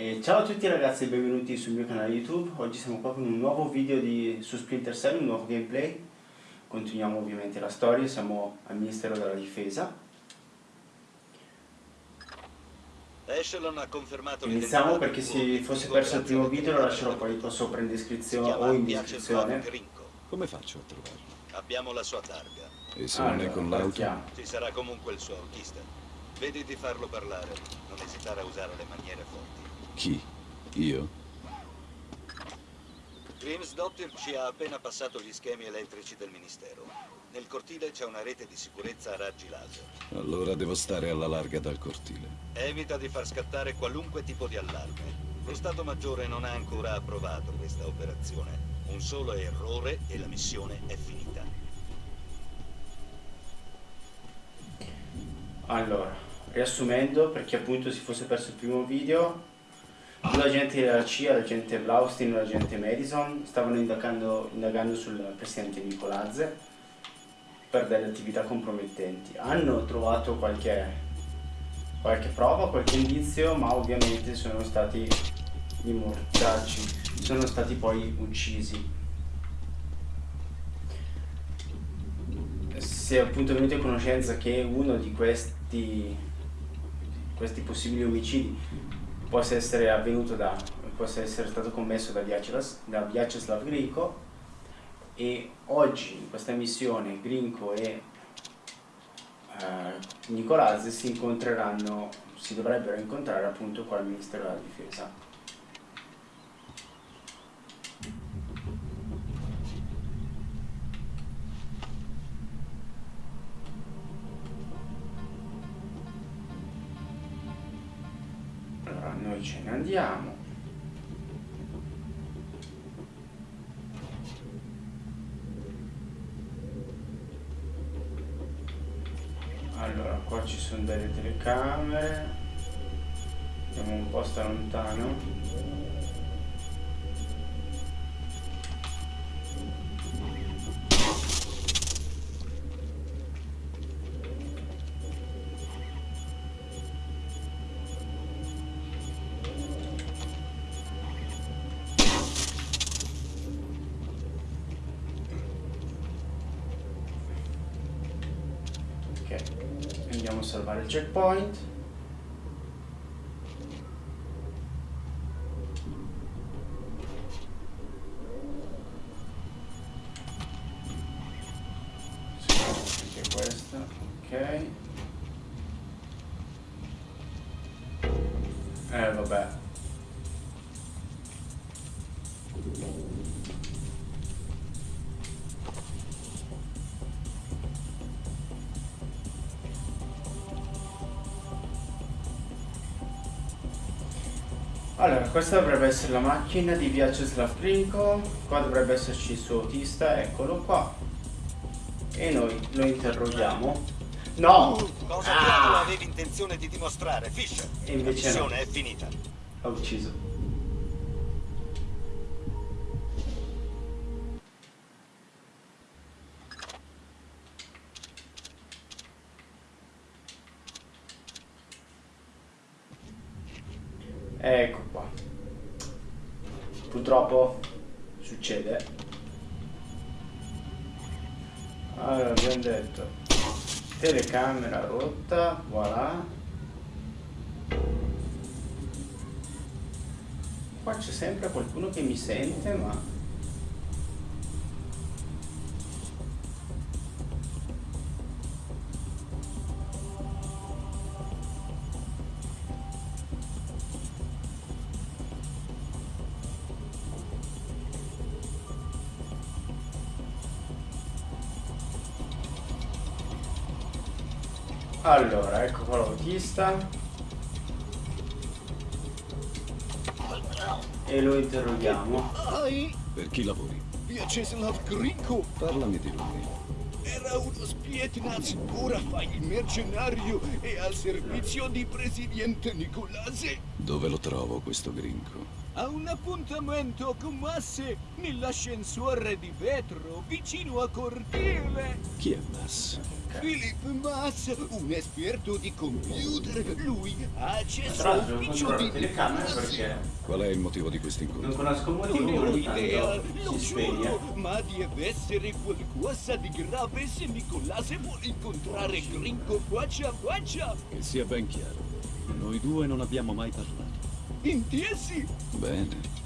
E ciao a tutti ragazzi e benvenuti sul mio canale YouTube. Oggi siamo qua con un nuovo video di, su Splinter Cell, un nuovo gameplay. Continuiamo ovviamente la storia, siamo al Ministero della Difesa. Echelon ha confermato Iniziamo perché se fosse perso il primo video lo lascerò poi qua sopra in descrizione o in descrizione. Come faccio a trovarlo? Abbiamo la sua targa. E se non è con l'auto? Ci sarà comunque il suo autista. Vedi di farlo parlare, non esitare a usare le maniere forti. Chi? Io? Grimsdottir ci ha appena passato gli schemi elettrici del Ministero. Nel cortile c'è una rete di sicurezza a raggi laser. Allora devo stare alla larga dal cortile. Evita di far scattare qualunque tipo di allarme. Lo Stato Maggiore non ha ancora approvato questa operazione. Un solo errore e la missione è finita. Allora, riassumendo, per chi appunto si fosse perso il primo video, Due agenti della CIA, l'agente Blaustin e l'agente Madison, stavano indagando, indagando sul presidente Nicolazze per delle attività compromettenti. Hanno trovato qualche, qualche prova, qualche indizio, ma ovviamente sono stati i mortacci, sono stati poi uccisi. Si è appunto venuto a conoscenza che uno di questi, questi possibili omicidi possa essere avvenuto da, possa essere stato commesso da, da Vyacheslav Grinko e oggi in questa missione Grinko e uh, Nicolazzi si incontreranno, si dovrebbero incontrare appunto qua al Ministero della Difesa. Andiamo. Allora qua ci sono delle telecamere. Andiamo un po' sta lontano andiamo a salvare il checkpoint Allora, questa dovrebbe essere la macchina di Vyacheslav Grinko, qua dovrebbe esserci il suo autista, eccolo qua. E noi lo interroghiamo. No! Cosa ah! avevi intenzione di dimostrare, Fisher? E invece la missione no. è finita. Ha ucciso. Allora, ecco qua l'autista. E lo interroghiamo. Per chi lavori? Vyacheslav Grinko. Parlami di lui. Era uno spietnaz, ora fa il mercenario e al servizio di presidente Nicolase. Dove lo trovo questo Grinko? Ha un appuntamento con Masse nell'ascensore di vetro vicino a cortile. Chi è Mass? Philip Mass, un esperto di computer. Lui ha accesso non all'ufficio controllo di telecamera perché Qual è il motivo di questo non incontro? conosco il Non ho idea, lo si spegne. giuro, ma deve essere qualcosa di grave se Nicolase vuole incontrare Gringo faccia a faccia. Che sia ben chiaro, noi due non abbiamo mai parlato. Intesi? Bene.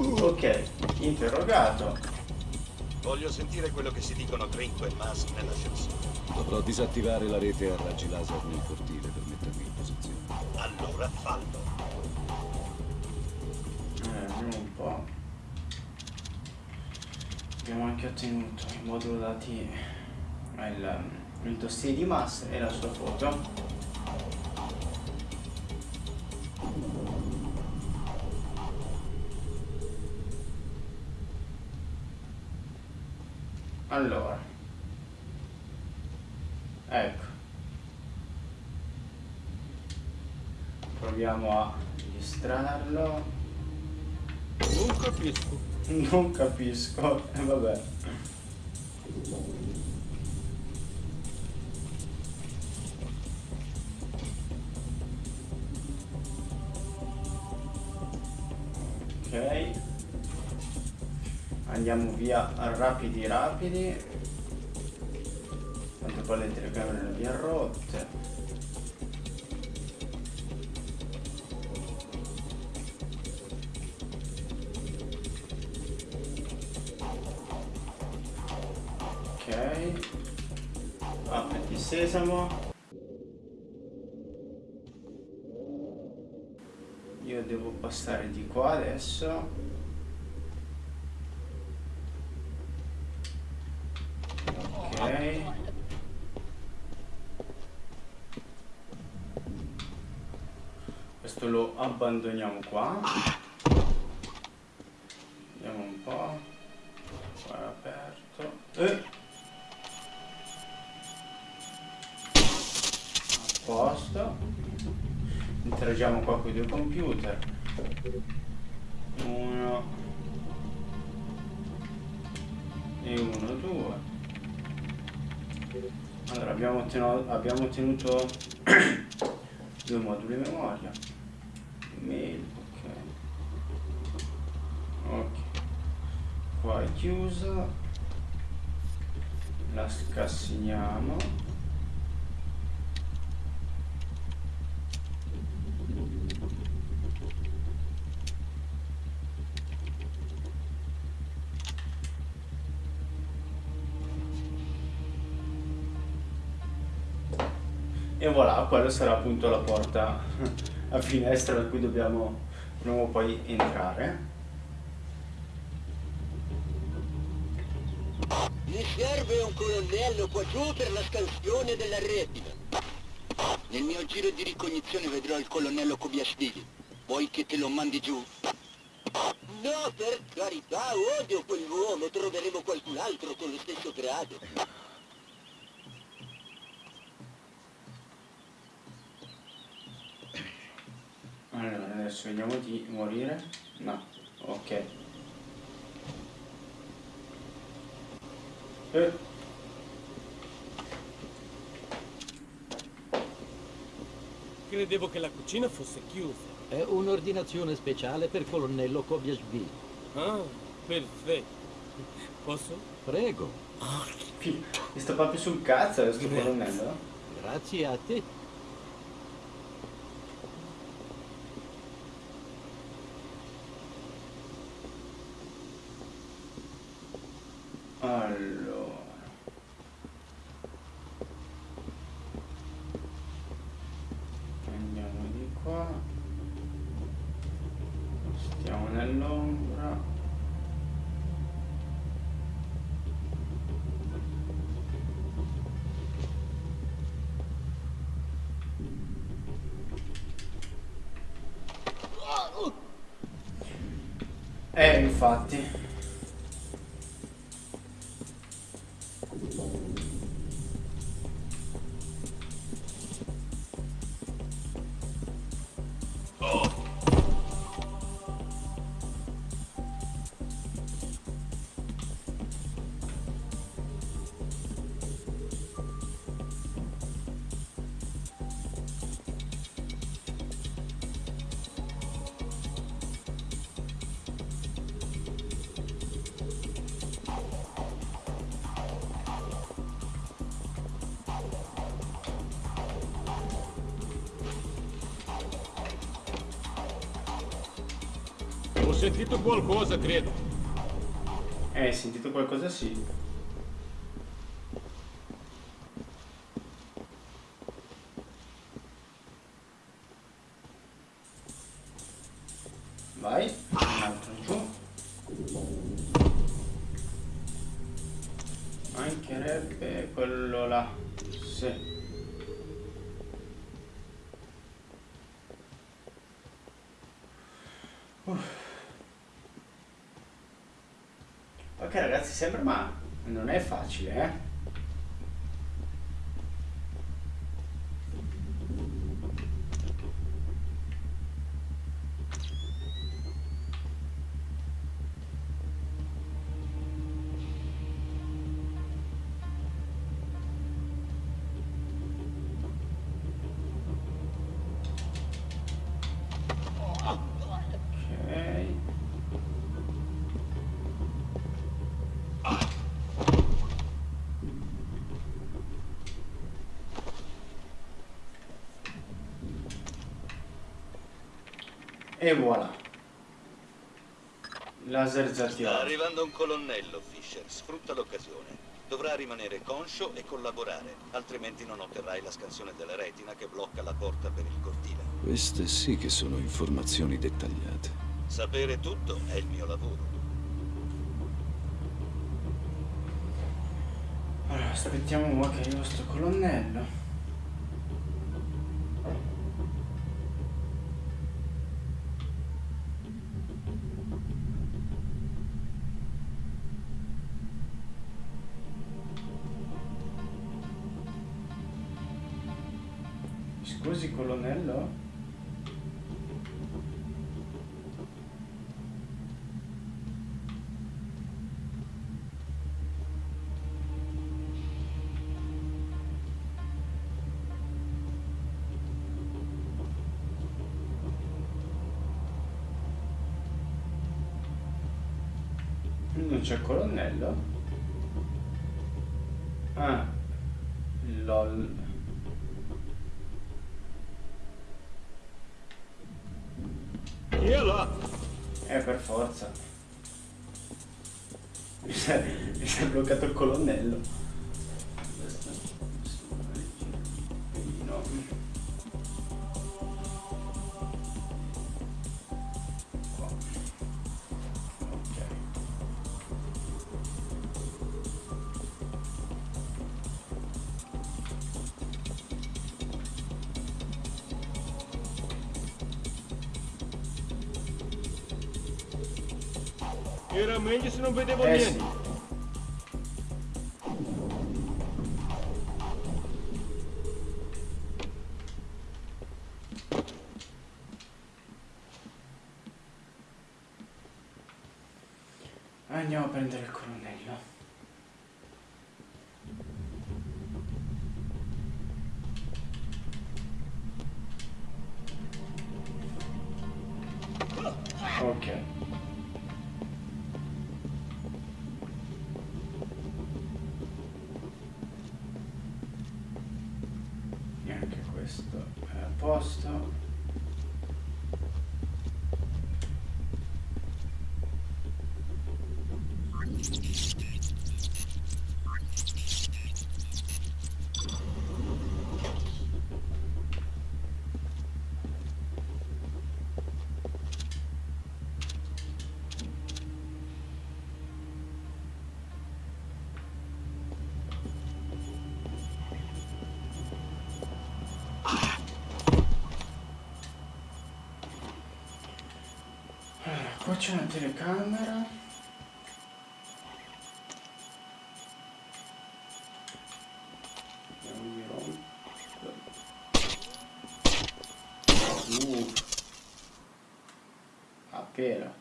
Ok, interrogato. Voglio sentire quello che si dicono Trinco e Mas nell'ascensore. Dovrò disattivare la rete a raggi laser nel cortile per mettermi in posizione. Allora fallo. Eh, vediamo un po'. Abbiamo anche ottenuto il modulo dati, il, il dossier di Mass e la sua foto. Allora. Ecco. Proviamo a registrarlo. Non capisco. Non capisco, e vabbè. Andiamo via rapidi rapidi. Tanto poi le telecamere le abbiamo rotte. Ok. Apriti sesamo. Io devo passare di qua adesso. Questo lo abbandoniamo qua. Vediamo un po'. Qua è aperto. Eh. A posto. Interagiamo qua con i due computer. Abbiamo, ottenuto due moduli memoria. Mail, ok. Ok. Qua è chiuso. La scassiniamo. E voilà, quella sarà appunto la porta a finestra da cui dobbiamo prima o poi entrare. Mi serve un colonnello qua giù per la scansione della retina. Nel mio giro di ricognizione vedrò il colonnello Kobiasvili. Vuoi che te lo mandi giù? No, per carità, odio quell'uomo. Troveremo qualcun altro con lo stesso grado. Allora, adesso vediamo di morire. No, ok. Eh, Credevo che la cucina fosse chiusa. È un'ordinazione speciale per colonnello Kobiashvili. Ah, perfetto. Posso? Prego, mi sta proprio sul cazzo questo colonnello. grazie a te. Allora. Andiamo di qua. Stiamo nell'ombra. Eh, infatti. Qualcosa, credo. Eh, sentito qualcosa sì. Sembra ma non è facile, eh? E voilà. Laser già Sta arrivando un colonnello, Fisher. Sfrutta l'occasione. Dovrà rimanere conscio e collaborare, altrimenti non otterrai la scansione della retina che blocca la porta per il cortile. Queste sì che sono informazioni dettagliate. Sapere tutto è il mio lavoro. Allora, aspettiamo un po' che arriva sto colonnello. Scusi colonnello? Non c'è colonnello? Ah, lol. Chi è là? Eh, per forza. Mi si è, mi si è bloccato il colonnello. Era meglio se non vedevo questo a posto. Allora, qua c'è una telecamera. Uh. A pera.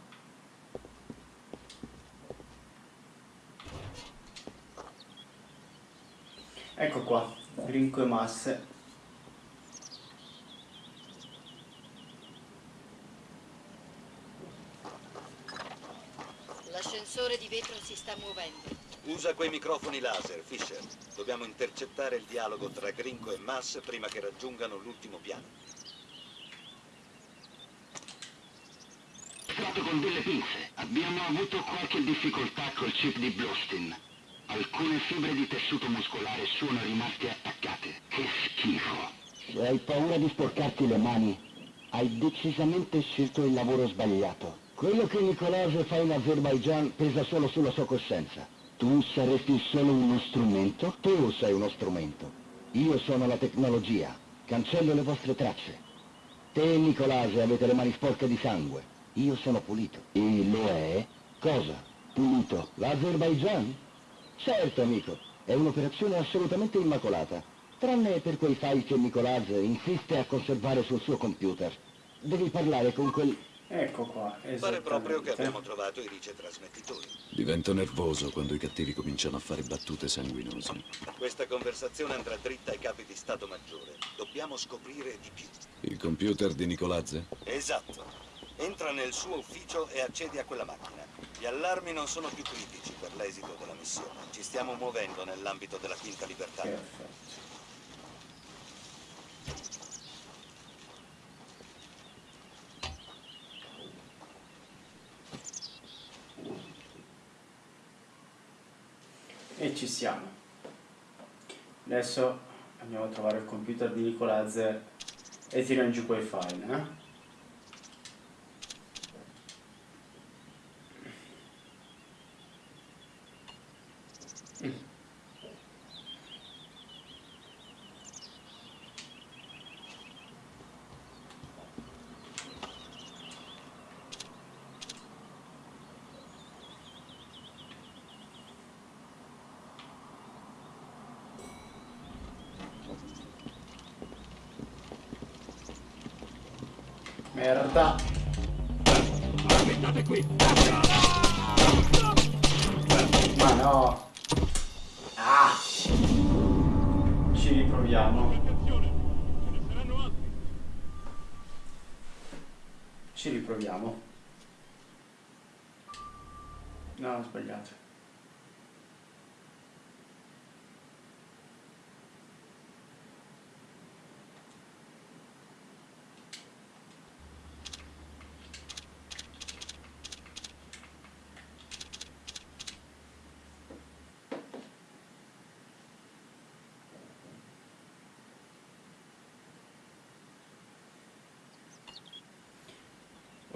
Ecco qua, grinco e masse. L'ascensore di vetro si sta muovendo. Usa quei microfoni laser, Fisher. Dobbiamo intercettare il dialogo tra Gringo e Mass prima che raggiungano l'ultimo piano. fatto con delle pinze. Abbiamo avuto qualche difficoltà col chip di Blostin. Alcune fibre di tessuto muscolare sono rimaste attaccate. Che schifo. Se hai paura di sporcarti le mani, hai decisamente scelto il lavoro sbagliato. Quello che Nicolase fa in Azerbaijan pesa solo sulla sua coscienza. Tu saresti solo uno strumento? Tu sei uno strumento. Io sono la tecnologia. Cancello le vostre tracce. Te e Nicolase avete le mani sporche di sangue. Io sono pulito. E lo è? Cosa? Pulito. L'Azerbaijan? Certo, amico. È un'operazione assolutamente immacolata. Tranne per quei file che Nicolase insiste a conservare sul suo computer. Devi parlare con quel... Ecco qua, Pare proprio che abbiamo trovato i ricetrasmettitori. Divento nervoso quando i cattivi cominciano a fare battute sanguinose. Questa conversazione andrà dritta ai capi di Stato Maggiore. Dobbiamo scoprire di più. Il computer di Nicolazze? Esatto. Entra nel suo ufficio e accedi a quella macchina. Gli allarmi non sono più critici per l'esito della missione. Ci stiamo muovendo nell'ambito della Quinta Libertà. Perfetto. E ci siamo. Adesso andiamo a trovare il computer di Nicolazze e tiriamo giù quei file, eh? Ci riproviamo. No, ho sbagliato.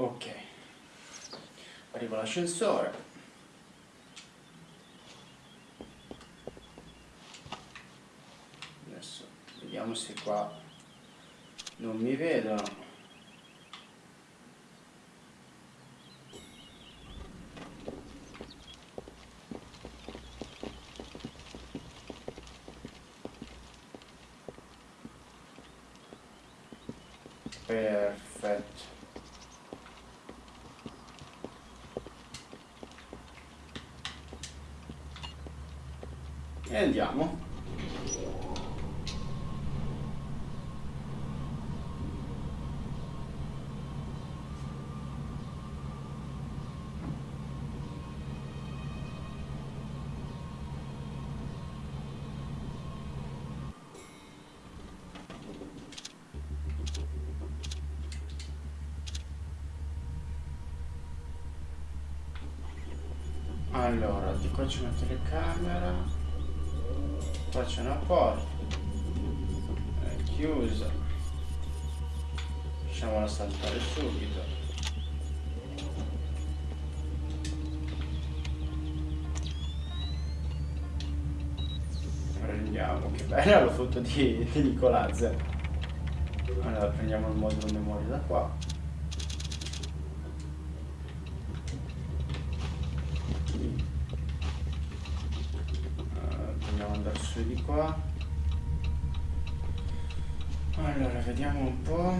Ok. Arriva l'ascensore. Adesso vediamo se qua non mi vedono. Perfetto. Andiamo. Allora, di qua c'è una telecamera. Qua c'è una porta. È chiusa. Lasciamola saltare subito. Prendiamo, che bella la foto di, di Nicolazze. Allora prendiamo il modulo memoria da qua. Eh, Proviamo ad andare su di qua. Allora, vediamo un po'.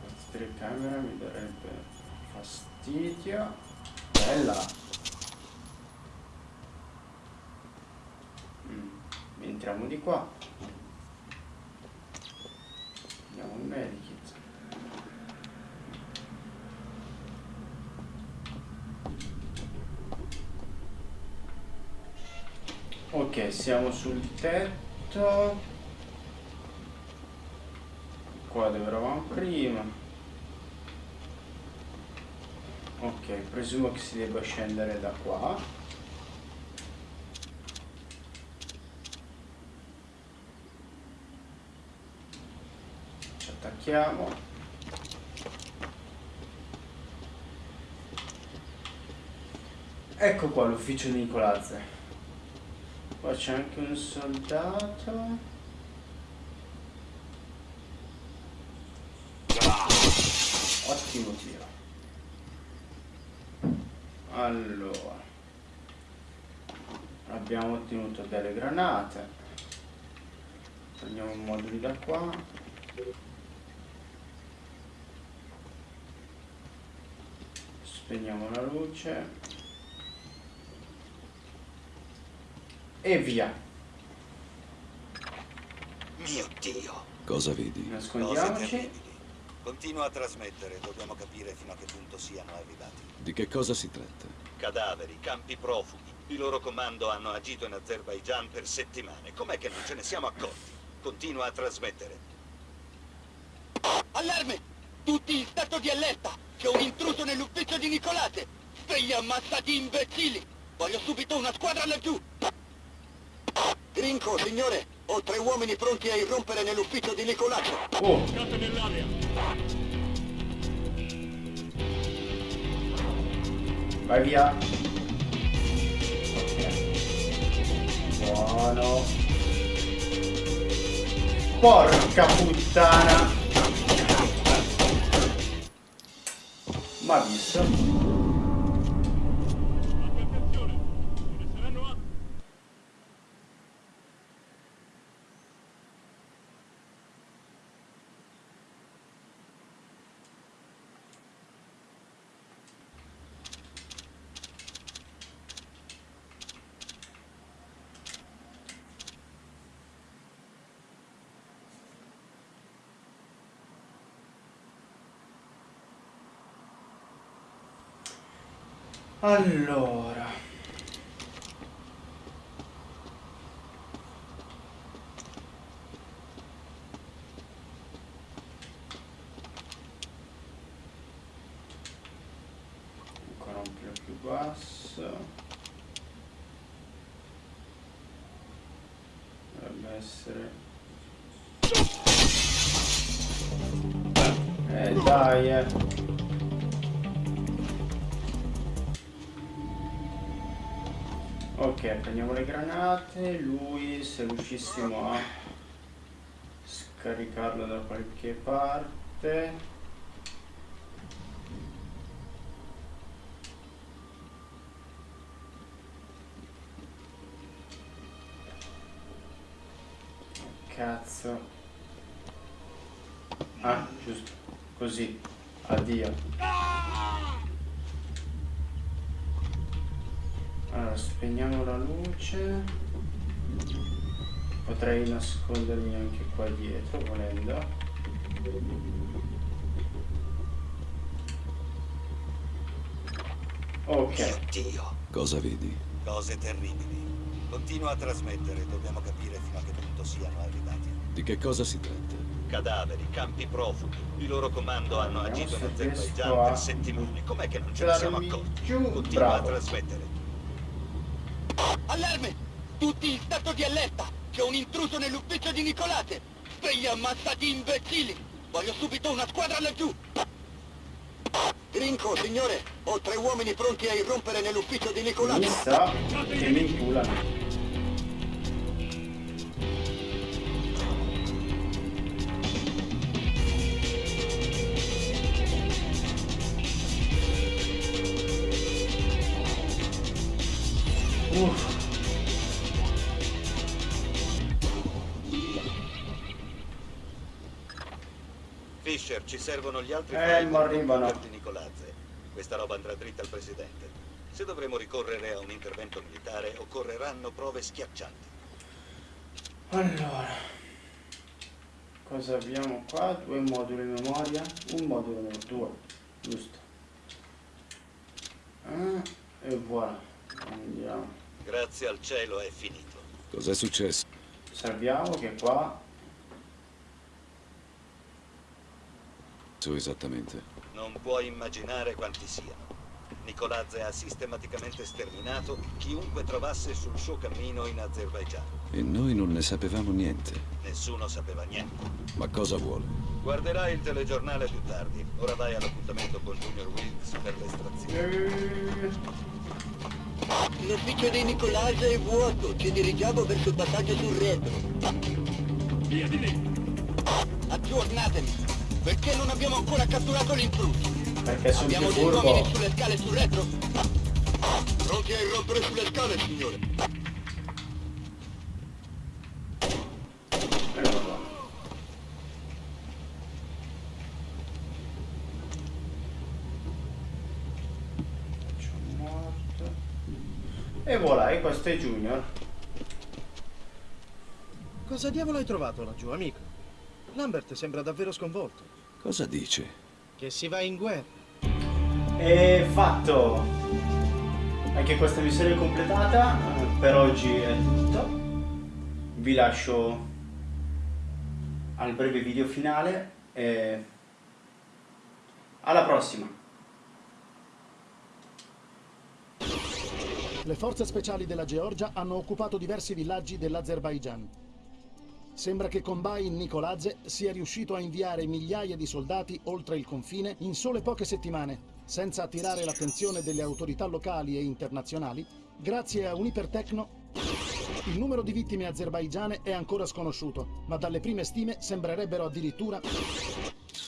Questa telecamera mi darebbe fastidio. Bella! Mm, Entriamo di qua. Andiamo al medikit. Ok, siamo sul tetto. Qua dove eravamo prima. Ok, presumo che si debba scendere da qua. Ci attacchiamo. Ecco qua l'ufficio di Nicolazze. Qua c'è anche un soldato. Ottimo tiro. Allora. Abbiamo ottenuto delle granate. Prendiamo i moduli da qua. Spegniamo la luce. E via. Mio Dio. Cosa vedi? Nascondiamoci. Continua a trasmettere, dobbiamo capire fino a che punto siano arrivati. Di che cosa si tratta? Cadaveri, campi profughi. Il loro comando hanno agito in Azerbaigian per settimane. Com'è che non ce ne siamo accorti? Continua a trasmettere. Allarme! Tutti in stato di allerta! C'è un intruso nell'ufficio di Nicolate! Svegli ammassati imbecilli! Voglio subito una squadra laggiù! Grinco, signore! Ho tre uomini pronti a irrompere nell'ufficio di Nicolate! Oh, vai via. Buono. Porca puttana. Ma Allora. Ancora un po' più basso. Dovrebbe essere... Eh dai eh. Ok, prendiamo le granate, lui se riuscissimo a scaricarlo da qualche parte. Cazzo. Ah, giusto. Così. Addio. Allora, spegniamo la luce. Potrei nascondermi anche qua dietro, volendo. Ok, Mio Dio. Cosa vedi? Cose terribili. Continua a trasmettere, dobbiamo capire fino a che punto siano arrivati. Di che cosa si tratta? Cadaveri, campi profughi. Il loro comando hanno Vediamo agito in se riesco Azerbaigian a per settimane. Com'è che non ce ne siamo accorti? Continua a Bravo. trasmettere. Tutti in stato di allerta! C'è un intruso nell'ufficio di Nicolate! Svegli ammassati imbecilli! Voglio subito una squadra laggiù! Grinco, signore! Ho tre uomini pronti a irrompere nell'ufficio di mi Nicolate! sa che mi inculano. Ci servono gli altri Eh, del arrivano. di Nicolazze. Questa roba andrà dritta al presidente. Se dovremo ricorrere a un intervento militare, occorreranno prove schiaccianti. Allora, cosa abbiamo qua? Due moduli memoria, un modulo memoria, due, giusto. Ah, e voilà, andiamo. Grazie al cielo è finito. Cos'è successo? Osserviamo che qua Su esattamente. Non puoi immaginare quanti siano. Nicolazze ha sistematicamente sterminato chiunque trovasse sul suo cammino in Azerbaigian. E noi non ne sapevamo niente. Nessuno sapeva niente. Ma cosa vuole? Guarderai il telegiornale più tardi. Ora vai all'appuntamento con Junior Wilkes per l'estrazione. L'ufficio di Nicolasa è vuoto, ci dirigiamo verso il passaggio sul retro. Via di lì! Aggiornatemi, perché non abbiamo ancora catturato l'intruso? perché sono Abbiamo dei uomini sulle scale sul retro? Pronti a irrompere sulle scale, signore? E voilà, e questo è Junior. Cosa diavolo hai trovato laggiù, amico? Lambert sembra davvero sconvolto. Cosa dice? Che si va in guerra. E fatto! Anche questa missione è completata, eh, per oggi è tutto. Vi lascio al breve video finale e alla prossima! Le forze speciali della Georgia hanno occupato diversi villaggi dell'Azerbaigian. Sembra che Kombain Nicoladze sia riuscito a inviare migliaia di soldati oltre il confine in sole poche settimane, senza attirare l'attenzione delle autorità locali e internazionali, grazie a un ipertecno. Il numero di vittime azerbaigiane è ancora sconosciuto, ma dalle prime stime sembrerebbero addirittura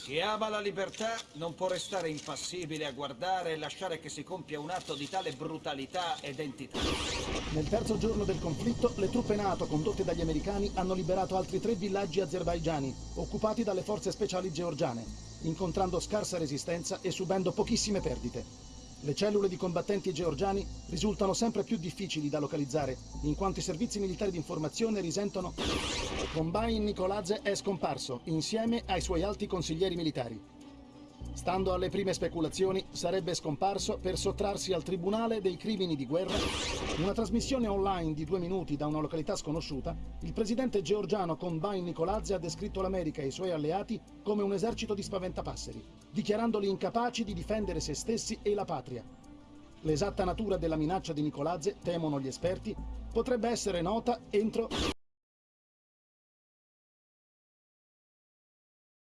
Chi ama la libertà non può restare impassibile a guardare e lasciare che si compia un atto di tale brutalità ed entità. Nel terzo giorno del conflitto, le truppe NATO condotte dagli americani hanno liberato altri tre villaggi azerbaigiani, occupati dalle forze speciali georgiane, incontrando scarsa resistenza e subendo pochissime perdite. Le cellule di combattenti georgiani risultano sempre più difficili da localizzare, in quanto i servizi militari di informazione risentono... Kombain Nicoladze è scomparso, insieme ai suoi alti consiglieri militari. Stando alle prime speculazioni, sarebbe scomparso per sottrarsi al Tribunale dei crimini di guerra. In una trasmissione online di due minuti da una località sconosciuta, il presidente georgiano Kombain Nicoladze ha descritto l'America e i suoi alleati come un esercito di spaventapasseri, dichiarandoli incapaci di difendere se stessi e la patria. L'esatta natura della minaccia di Nicoladze, temono gli esperti, potrebbe essere nota entro